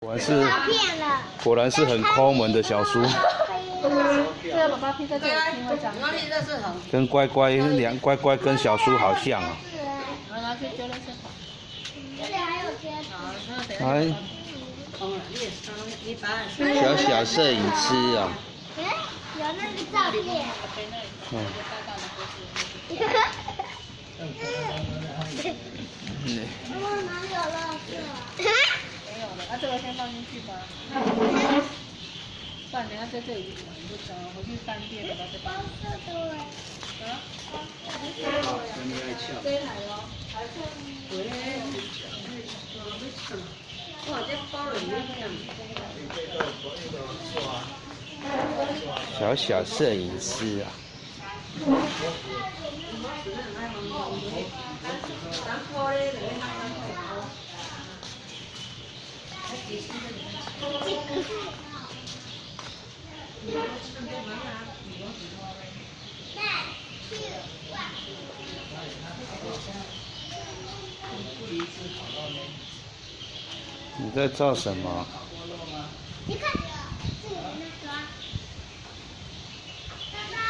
果然是，果然是很抠门的小叔。跟乖乖两乖乖跟小叔好像啊。哎，小小摄影师啊。有那个照片。嗯。妈妈哪有了？没有了，那这个先放进去吧。不然等下在这里玩不着，回去翻遍了吧？这包色的啊？这台哦，哇，这包里面小小摄影师啊。你在照什么？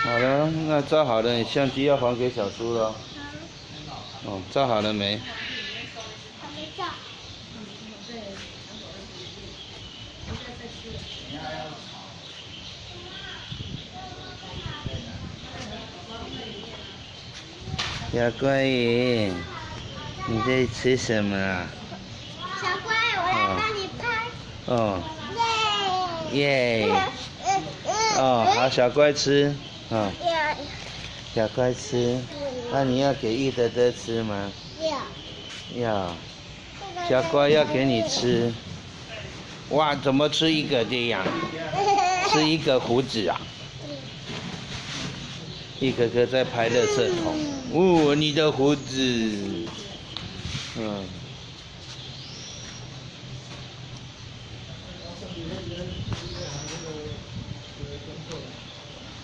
好了，那照好了，你相机要还给小叔了。哦，照好了没？还没照。小乖鱼，你在吃什么啊？小乖，我来帮你拍。哦。耶。耶。哦，好，小乖吃。哦。小乖吃。那你要给玉德德吃吗？要。要。小乖要给你吃。哇，怎么吃一个这样？吃一个胡子啊？一颗颗在拍垃圾桶。哦，你的胡子。嗯。